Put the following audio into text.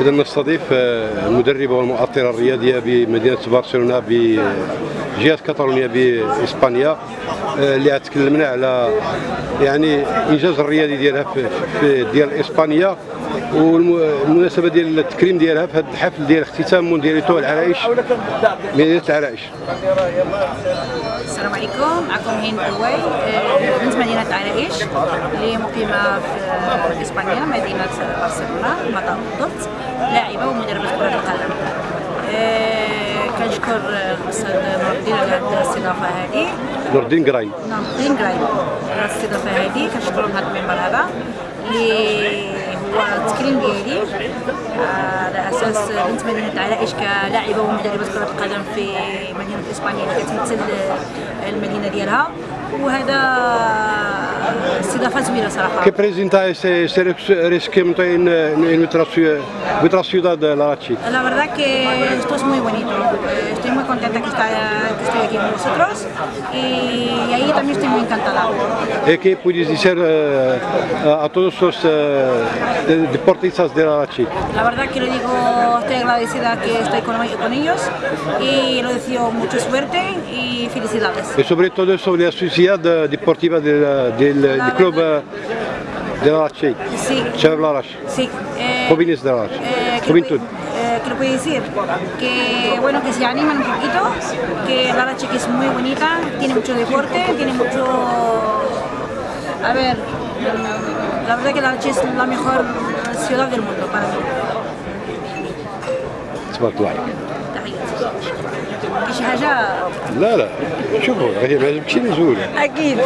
إذا نستضيف المدربة والمؤطرة الرياضية بمدينة برشلونة بجهة كاتالونيا بإسبانيا آه، اللي تكلمنا على يعني إنجاز الرياضي ديالها في, ديال إسبانيا والمناسبة ديال التكريم ديالها في هذا الحفل ديال اختتام موندياليتو العرائش مدينة العرائش. السلام عليكم. معكم الواي آه، بنت مدينة عرائش اللي مقيمة في إسبانيا مدينة برشلونة مطار الضبط لاعبة ومدربة كرة القدم آه، كنشكر الأستاذ نور الدين على هذه. نور الدين قراين نور الدين قرايب على الاستضافة هذه كنشكرهم هذا المنبر هذا اللي هو التكريم ديالي. على أساس بنت مدينه عرائش كلاعبه ومدربة كرة القدم في مدينة إسبانيا اللي كتمثل المدينة ديالها. وهذا استضافه زوينه صراحه ¿Qué presenta ese, ese esquema en, en nuestra, ciudad, nuestra ciudad de Larachi? La verdad que esto es muy bonito. Eh, Estoy muy contenta que, está, que estoy aquí con vosotros y ahí también estoy muy encantada. ¿Y qué puedes decir eh, a todos los eh, de- deportistas de Larachi? La verdad que lo digo, estoy agradecida que estoy con, con ellos y lo deseo mucha suerte y felicidades. Y sobre todo sobre la sociedad eh, deportiva del, del, del club eh, de Larachi, Sí, Larachi, sí. eh, jóvenes de Larachi, eh, que juventud. eh, que lo puede decir que bueno que se animan un poquito que la Chica es muy bonita tiene mucho deporte tiene mucho ver la verdad que la es la mejor ciudad del mundo para mí. تبارك الله عليك. شي حاجة لا لا شوفوا هي ما عجبتش نزول أكيد